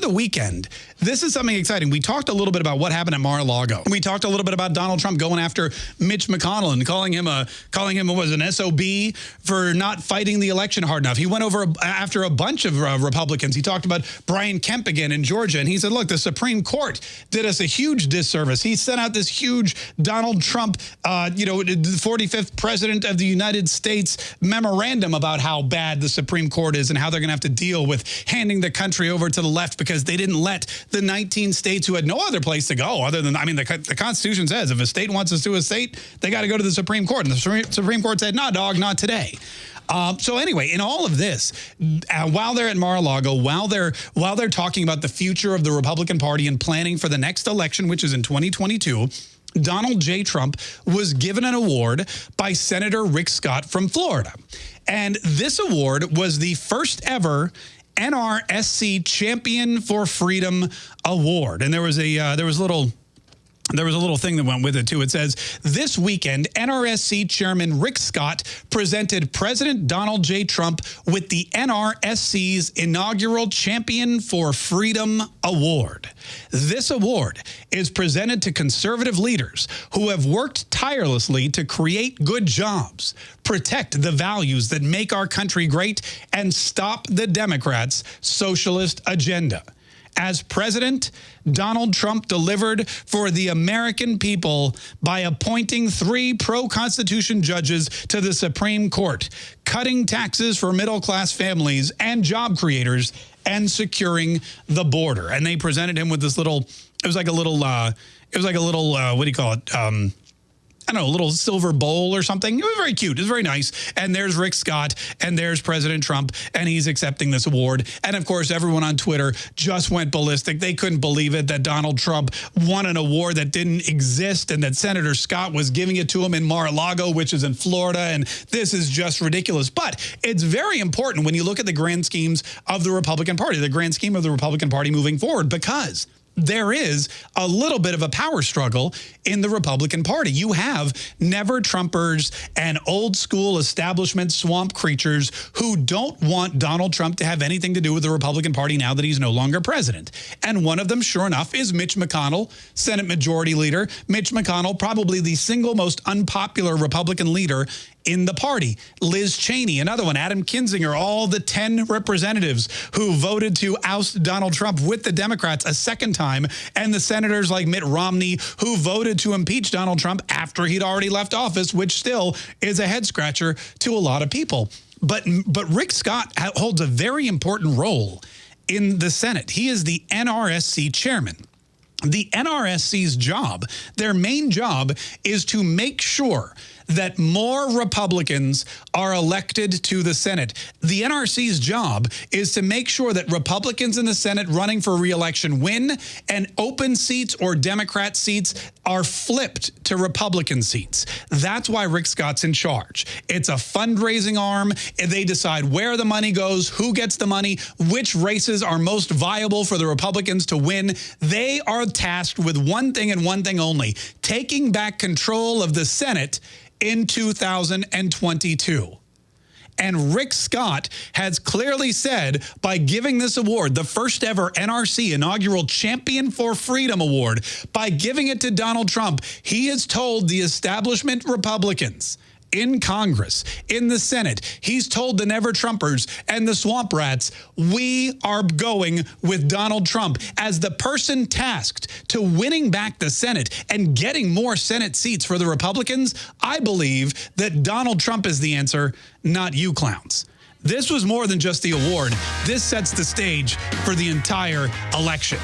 the weekend, this is something exciting. We talked a little bit about what happened at Mar-a-Lago. We talked a little bit about Donald Trump going after Mitch McConnell and calling him a calling him was an SOB for not fighting the election hard enough. He went over after a bunch of uh, Republicans. He talked about Brian Kemp again in Georgia, and he said, "Look, the Supreme Court did us a huge disservice. He sent out this huge Donald Trump, uh, you know, the 45th president of the United States memorandum about how bad the Supreme Court is and how they're going to have to deal with handing the country over to the left because they didn't let the 19 states who had no other place to go other than, I mean, the, the Constitution says if a state wants to sue a state, they got to go to the Supreme Court. And the Supreme Court said, nah, dog, not today. Um, so anyway, in all of this, uh, while they're at Mar-a-Lago, while they're while they're talking about the future of the Republican Party and planning for the next election, which is in 2022, Donald J. Trump was given an award by Senator Rick Scott from Florida. And this award was the first ever NRSC Champion for Freedom Award. And there was a uh, there was a little there was a little thing that went with it, too. It says, this weekend, NRSC Chairman Rick Scott presented President Donald J. Trump with the NRSC's inaugural Champion for Freedom Award. This award is presented to conservative leaders who have worked tirelessly to create good jobs, protect the values that make our country great, and stop the Democrats' socialist agenda as president, Donald Trump delivered for the American people by appointing three pro-Constitution judges to the Supreme Court, cutting taxes for middle-class families and job creators, and securing the border. And they presented him with this little, it was like a little, uh, it was like a little, uh, what do you call it? Um, I don't know, a little silver bowl or something. It was very cute. It was very nice. And there's Rick Scott and there's President Trump and he's accepting this award. And of course, everyone on Twitter just went ballistic. They couldn't believe it that Donald Trump won an award that didn't exist and that Senator Scott was giving it to him in Mar-a-Lago, which is in Florida. And this is just ridiculous. But it's very important when you look at the grand schemes of the Republican Party, the grand scheme of the Republican Party moving forward, because there is a little bit of a power struggle in the Republican Party. You have never Trumpers and old school establishment swamp creatures who don't want Donald Trump to have anything to do with the Republican Party now that he's no longer president. And one of them, sure enough, is Mitch McConnell, Senate Majority Leader. Mitch McConnell, probably the single most unpopular Republican leader in the party. Liz Cheney, another one, Adam Kinzinger, all the 10 representatives who voted to oust Donald Trump with the Democrats a second time, and the senators like Mitt Romney who voted to impeach Donald Trump after he'd already left office, which still is a head scratcher to a lot of people. But, but Rick Scott holds a very important role in the Senate. He is the NRSC chairman the NRSC's job, their main job is to make sure that more Republicans are elected to the Senate. The NRC's job is to make sure that Republicans in the Senate running for reelection win and open seats or Democrat seats are flipped to Republican seats. That's why Rick Scott's in charge. It's a fundraising arm. They decide where the money goes, who gets the money, which races are most viable for the Republicans to win. They are tasked with one thing and one thing only, taking back control of the Senate in 2022. And Rick Scott has clearly said by giving this award, the first ever NRC inaugural Champion for Freedom Award, by giving it to Donald Trump, he has told the establishment Republicans in Congress, in the Senate. He's told the Never Trumpers and the Swamp Rats, we are going with Donald Trump as the person tasked to winning back the Senate and getting more Senate seats for the Republicans. I believe that Donald Trump is the answer, not you clowns. This was more than just the award. This sets the stage for the entire election.